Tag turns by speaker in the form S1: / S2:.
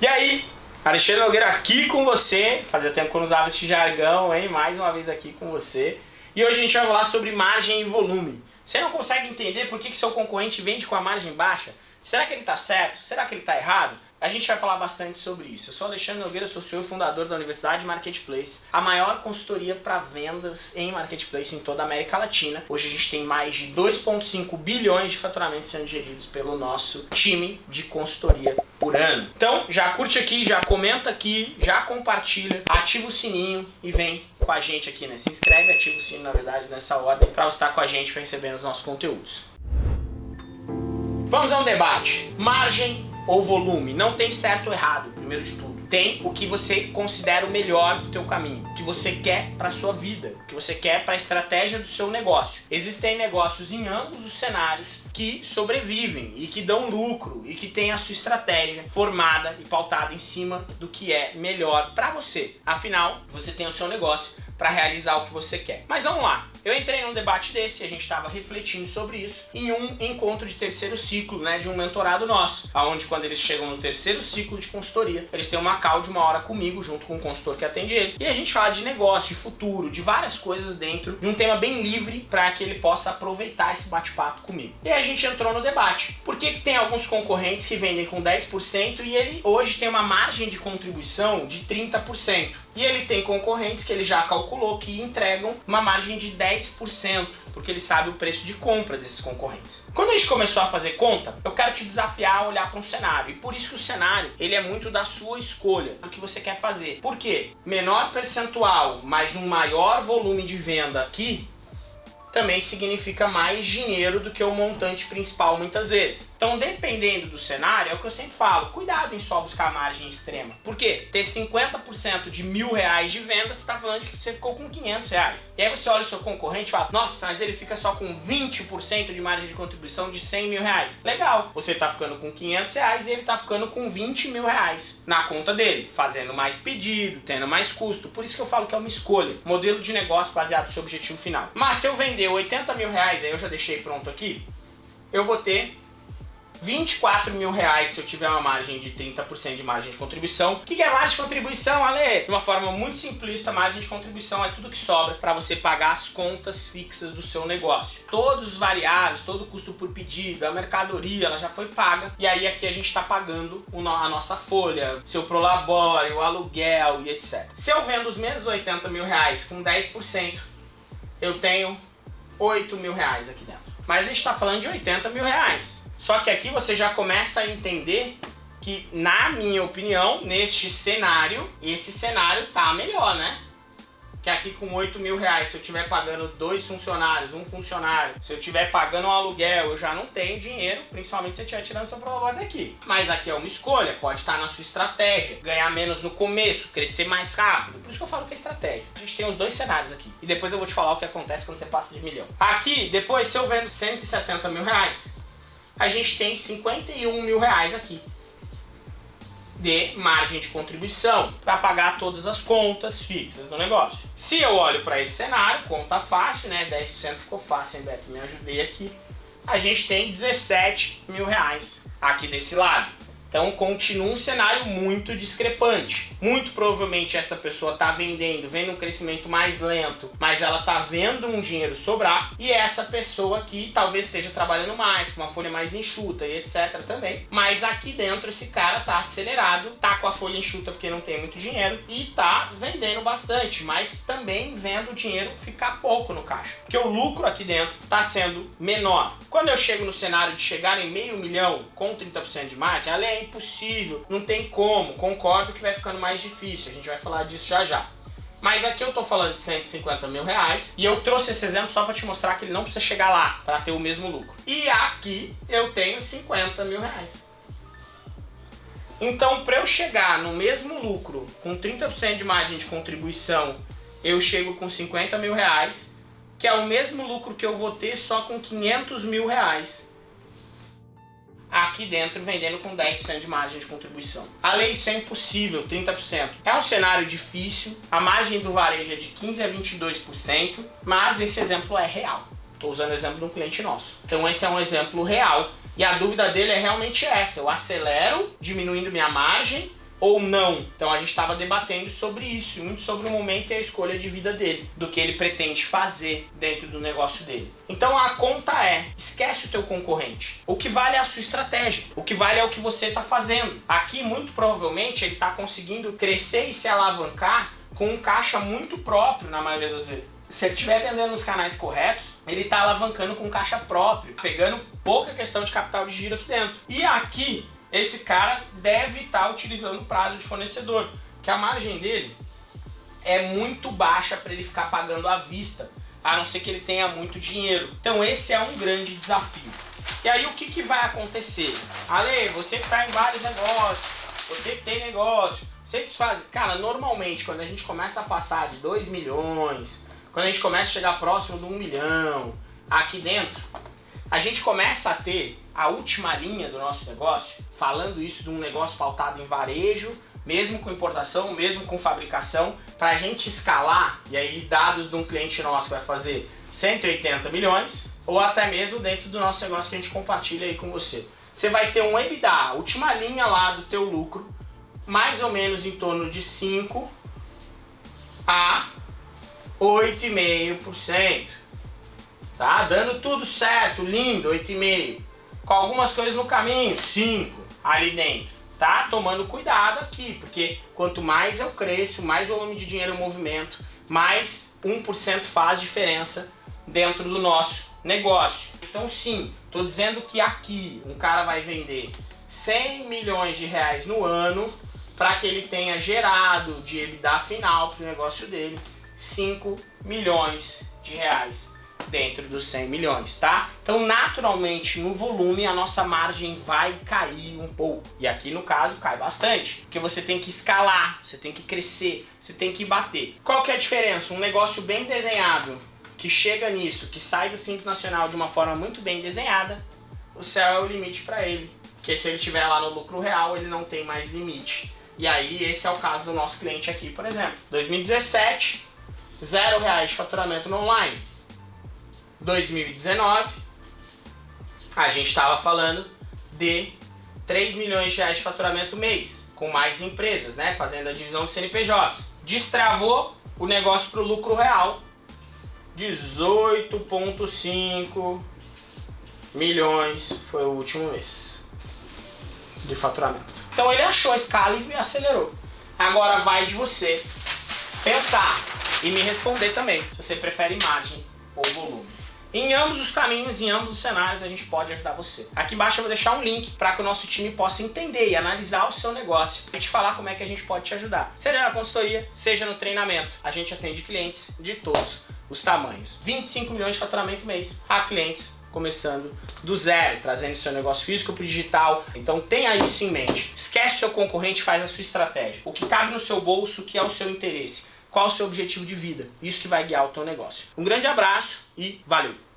S1: E aí, Alexandre Nogueira aqui com você. Fazia tempo que eu não usava esse jargão, hein? Mais uma vez aqui com você. E hoje a gente vai falar sobre margem e volume. Você não consegue entender por que, que seu concorrente vende com a margem baixa? Será que ele está certo? Será que ele está errado? A gente vai falar bastante sobre isso. Eu sou Alexandre Nogueira, sou CEO e fundador da Universidade Marketplace, a maior consultoria para vendas em Marketplace em toda a América Latina. Hoje a gente tem mais de 2,5 bilhões de faturamentos sendo geridos pelo nosso time de consultoria por ano. Então já curte aqui, já comenta aqui, já compartilha, ativa o sininho e vem com a gente aqui, né? Se inscreve, ativa o sininho na verdade nessa ordem para estar com a gente para receber os nossos conteúdos. Vamos a um debate. Margem ou volume. Não tem certo ou errado, primeiro de tudo. Tem o que você considera o melhor do teu caminho, o que você quer para sua vida, o que você quer para a estratégia do seu negócio. Existem negócios em ambos os cenários que sobrevivem e que dão lucro e que têm a sua estratégia formada e pautada em cima do que é melhor para você. Afinal, você tem o seu negócio para realizar o que você quer. Mas vamos lá, eu entrei num debate desse, a gente estava refletindo sobre isso, em um encontro de terceiro ciclo, né, de um mentorado nosso, aonde quando eles chegam no terceiro ciclo de consultoria, eles têm uma call de uma hora comigo, junto com o consultor que atende ele, e a gente fala de negócio, de futuro, de várias coisas dentro de um tema bem livre para que ele possa aproveitar esse bate-papo comigo. E a gente entrou no debate. Por que tem alguns concorrentes que vendem com 10% e ele hoje tem uma margem de contribuição de 30%? E ele tem concorrentes que ele já calculou que entregam uma margem de 10%, porque ele sabe o preço de compra desses concorrentes. Quando a gente começou a fazer conta, eu quero te desafiar a olhar para um cenário. E por isso que o cenário, ele é muito da sua escolha, do que você quer fazer. Por quê? Menor percentual, mas um maior volume de venda aqui, também significa mais dinheiro do que o montante principal muitas vezes. Então, dependendo do cenário, é o que eu sempre falo, cuidado em só buscar margem extrema. Por quê? Ter 50% de mil reais de venda, você está falando que você ficou com 500 reais. E aí você olha o seu concorrente e fala, nossa, mas ele fica só com 20% de margem de contribuição de 100 mil reais. Legal, você está ficando com 500 reais e ele está ficando com 20 mil reais na conta dele, fazendo mais pedido, tendo mais custo. Por isso que eu falo que é uma escolha, modelo de negócio baseado no seu objetivo final. Mas se eu vender vender 80 mil reais, aí eu já deixei pronto aqui, eu vou ter 24 mil reais se eu tiver uma margem de 30% de margem de contribuição. O que é margem de contribuição, Ale? De uma forma muito simplista, margem de contribuição é tudo que sobra para você pagar as contas fixas do seu negócio. Todos os variáveis, todo o custo por pedido, a mercadoria, ela já foi paga. E aí aqui a gente está pagando a nossa folha, seu prolabore, o aluguel e etc. Se eu vendo os menos 80 mil reais com 10%, eu tenho 8 mil reais aqui dentro. Mas a gente está falando de 80 mil reais. Só que aqui você já começa a entender que, na minha opinião, neste cenário, esse cenário tá melhor, né? Que aqui com 8 mil reais, se eu estiver pagando dois funcionários, um funcionário, se eu estiver pagando um aluguel, eu já não tenho dinheiro, principalmente se eu estiver tirando seu prolabore daqui. Mas aqui é uma escolha, pode estar na sua estratégia, ganhar menos no começo, crescer mais rápido, por isso que eu falo que é estratégia. A gente tem os dois cenários aqui, e depois eu vou te falar o que acontece quando você passa de milhão. Aqui, depois, se eu vendo 170 mil reais, a gente tem 51 mil reais aqui de margem de contribuição para pagar todas as contas fixas do negócio. Se eu olho para esse cenário, conta fácil, né? 10% ficou fácil, hein, Beto? Me ajudei aqui. A gente tem 17 mil reais aqui desse lado. Então continua um cenário muito discrepante. Muito provavelmente essa pessoa está vendendo, vendo um crescimento mais lento, mas ela está vendo um dinheiro sobrar. E essa pessoa aqui talvez esteja trabalhando mais, com uma folha mais enxuta e etc também. Mas aqui dentro esse cara está acelerado, tá com a folha enxuta porque não tem muito dinheiro e tá vendendo bastante, mas também vendo o dinheiro ficar pouco no caixa. Porque o lucro aqui dentro está sendo menor. Quando eu chego no cenário de chegar em meio milhão com 30% de margem, além impossível, não tem como, concordo que vai ficando mais difícil, a gente vai falar disso já já. Mas aqui eu tô falando de 150 mil reais e eu trouxe esse exemplo só para te mostrar que ele não precisa chegar lá para ter o mesmo lucro. E aqui eu tenho 50 mil reais. Então, para eu chegar no mesmo lucro, com 30% de margem de contribuição, eu chego com 50 mil reais, que é o mesmo lucro que eu vou ter só com 500 mil reais aqui dentro vendendo com 10% de margem de contribuição. A lei isso é impossível, 30%. É um cenário difícil, a margem do varejo é de 15% a 22%, mas esse exemplo é real. Estou usando o exemplo de um cliente nosso. Então esse é um exemplo real. E a dúvida dele é realmente essa, eu acelero, diminuindo minha margem, ou não. Então a gente estava debatendo sobre isso, muito sobre o momento e a escolha de vida dele, do que ele pretende fazer dentro do negócio dele. Então a conta é, esquece o teu concorrente. O que vale é a sua estratégia, o que vale é o que você está fazendo. Aqui muito provavelmente ele está conseguindo crescer e se alavancar com um caixa muito próprio na maioria das vezes. Se ele estiver vendendo nos canais corretos, ele está alavancando com caixa próprio, pegando pouca questão de capital de giro aqui dentro. E aqui esse cara deve estar tá utilizando prazo de fornecedor, que a margem dele é muito baixa para ele ficar pagando à vista, a não ser que ele tenha muito dinheiro. Então esse é um grande desafio. E aí o que, que vai acontecer? Ale, você que está em vários negócios, você que tem negócio, você que faz... Cara, normalmente quando a gente começa a passar de 2 milhões, quando a gente começa a chegar próximo de 1 um milhão, aqui dentro, a gente começa a ter a última linha do nosso negócio, falando isso de um negócio pautado em varejo, mesmo com importação, mesmo com fabricação, para a gente escalar, e aí dados de um cliente nosso vai fazer 180 milhões, ou até mesmo dentro do nosso negócio que a gente compartilha aí com você. Você vai ter um EBITDA, a última linha lá do teu lucro, mais ou menos em torno de 5 a 8,5%. Tá? Dando tudo certo, lindo, 8,5%. Com algumas coisas no caminho, 5% ali dentro. Tá? Tomando cuidado aqui, porque quanto mais eu cresço, mais volume de dinheiro eu movimento, mais 1% faz diferença dentro do nosso negócio. Então sim, estou dizendo que aqui um cara vai vender 100 milhões de reais no ano para que ele tenha gerado de EBITDA final para o negócio dele 5 milhões de reais dentro dos 100 milhões, tá? Então, naturalmente, no volume, a nossa margem vai cair um pouco. E aqui, no caso, cai bastante. Porque você tem que escalar, você tem que crescer, você tem que bater. Qual que é a diferença? Um negócio bem desenhado, que chega nisso, que sai do Simples Nacional de uma forma muito bem desenhada, o céu é o limite para ele. Porque se ele estiver lá no lucro real, ele não tem mais limite. E aí, esse é o caso do nosso cliente aqui, por exemplo. 2017, zero reais de faturamento no online. 2019, a gente estava falando de 3 milhões de reais de faturamento mês, com mais empresas, né, fazendo a divisão de CNPJs. Destravou o negócio para o lucro real, 18,5 milhões foi o último mês de faturamento. Então ele achou a escala e acelerou. Agora vai de você pensar e me responder também se você prefere margem ou volume. Em ambos os caminhos, em ambos os cenários, a gente pode ajudar você. Aqui embaixo eu vou deixar um link para que o nosso time possa entender e analisar o seu negócio e te falar como é que a gente pode te ajudar. Seja na consultoria, seja no treinamento. A gente atende clientes de todos os tamanhos. 25 milhões de faturamento mês a clientes começando do zero, trazendo seu negócio físico para o digital. Então tenha isso em mente. Esquece o seu concorrente, faz a sua estratégia. O que cabe no seu bolso, o que é o seu interesse qual o seu objetivo de vida. Isso que vai guiar o teu negócio. Um grande abraço e valeu!